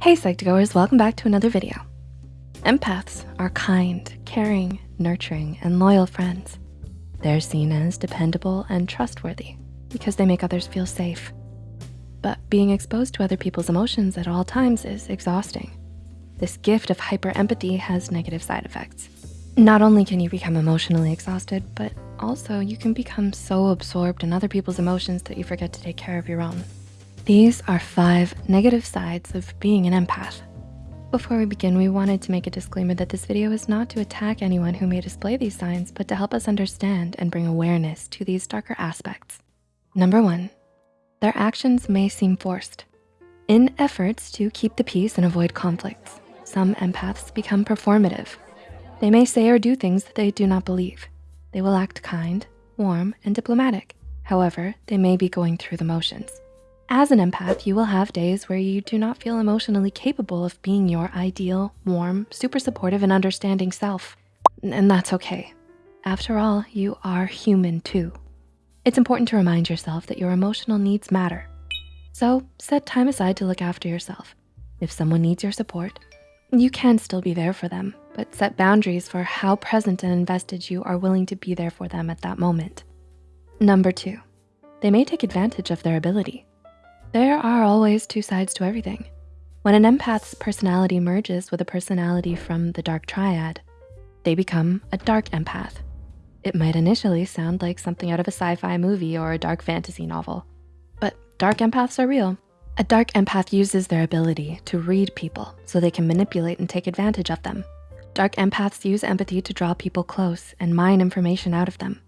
Hey Psych2Goers, welcome back to another video. Empaths are kind, caring, nurturing, and loyal friends. They're seen as dependable and trustworthy because they make others feel safe. But being exposed to other people's emotions at all times is exhausting. This gift of hyper empathy has negative side effects. Not only can you become emotionally exhausted, but also you can become so absorbed in other people's emotions that you forget to take care of your own. These are five negative sides of being an empath. Before we begin, we wanted to make a disclaimer that this video is not to attack anyone who may display these signs, but to help us understand and bring awareness to these darker aspects. Number one, their actions may seem forced. In efforts to keep the peace and avoid conflicts, some empaths become performative. They may say or do things that they do not believe. They will act kind, warm, and diplomatic. However, they may be going through the motions. As an empath, you will have days where you do not feel emotionally capable of being your ideal, warm, super supportive, and understanding self. And that's okay. After all, you are human too. It's important to remind yourself that your emotional needs matter. So set time aside to look after yourself. If someone needs your support, you can still be there for them, but set boundaries for how present and invested you are willing to be there for them at that moment. Number two, they may take advantage of their ability. There are always two sides to everything. When an empath's personality merges with a personality from the dark triad, they become a dark empath. It might initially sound like something out of a sci-fi movie or a dark fantasy novel, but dark empaths are real. A dark empath uses their ability to read people so they can manipulate and take advantage of them. Dark empaths use empathy to draw people close and mine information out of them.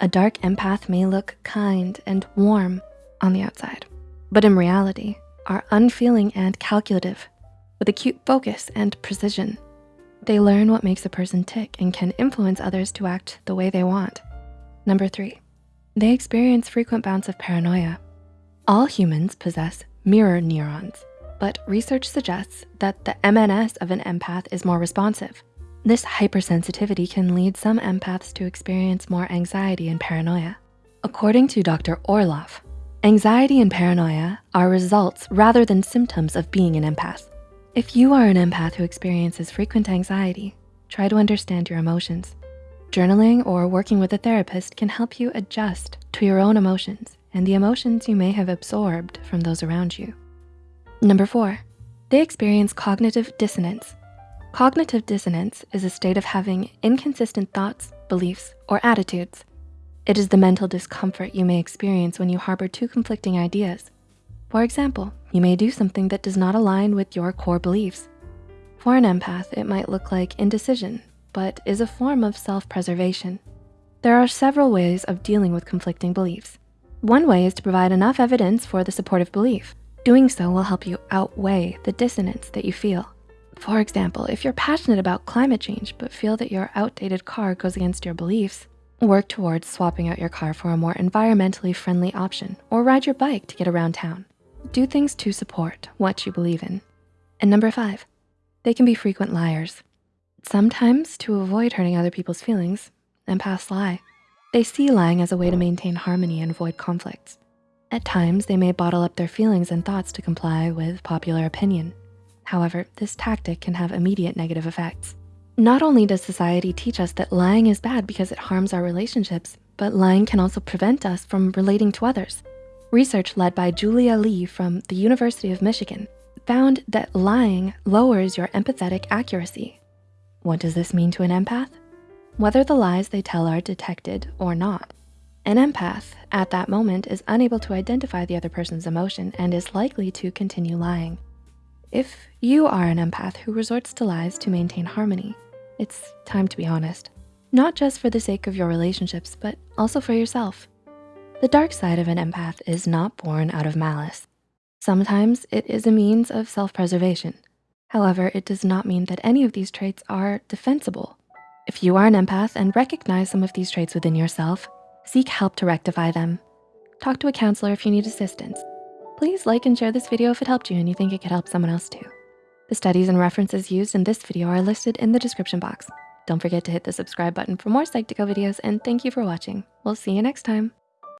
A dark empath may look kind and warm on the outside, but in reality are unfeeling and calculative with acute focus and precision. They learn what makes a person tick and can influence others to act the way they want. Number three, they experience frequent bouts of paranoia. All humans possess mirror neurons, but research suggests that the MNS of an empath is more responsive. This hypersensitivity can lead some empaths to experience more anxiety and paranoia. According to Dr. Orloff, Anxiety and paranoia are results rather than symptoms of being an empath. If you are an empath who experiences frequent anxiety, try to understand your emotions. Journaling or working with a therapist can help you adjust to your own emotions and the emotions you may have absorbed from those around you. Number four, they experience cognitive dissonance. Cognitive dissonance is a state of having inconsistent thoughts, beliefs, or attitudes it is the mental discomfort you may experience when you harbor two conflicting ideas. For example, you may do something that does not align with your core beliefs. For an empath, it might look like indecision, but is a form of self-preservation. There are several ways of dealing with conflicting beliefs. One way is to provide enough evidence for the supportive belief. Doing so will help you outweigh the dissonance that you feel. For example, if you're passionate about climate change, but feel that your outdated car goes against your beliefs, Work towards swapping out your car for a more environmentally friendly option or ride your bike to get around town. Do things to support what you believe in. And number five, they can be frequent liars. Sometimes to avoid hurting other people's feelings, empaths lie. They see lying as a way to maintain harmony and avoid conflicts. At times, they may bottle up their feelings and thoughts to comply with popular opinion. However, this tactic can have immediate negative effects. Not only does society teach us that lying is bad because it harms our relationships, but lying can also prevent us from relating to others. Research led by Julia Lee from the University of Michigan found that lying lowers your empathetic accuracy. What does this mean to an empath? Whether the lies they tell are detected or not, an empath at that moment is unable to identify the other person's emotion and is likely to continue lying. If you are an empath who resorts to lies to maintain harmony, it's time to be honest. Not just for the sake of your relationships, but also for yourself. The dark side of an empath is not born out of malice. Sometimes it is a means of self-preservation. However, it does not mean that any of these traits are defensible. If you are an empath and recognize some of these traits within yourself, seek help to rectify them. Talk to a counselor if you need assistance. Please like and share this video if it helped you and you think it could help someone else too. The studies and references used in this video are listed in the description box. Don't forget to hit the subscribe button for more Psych2Go videos and thank you for watching. We'll see you next time.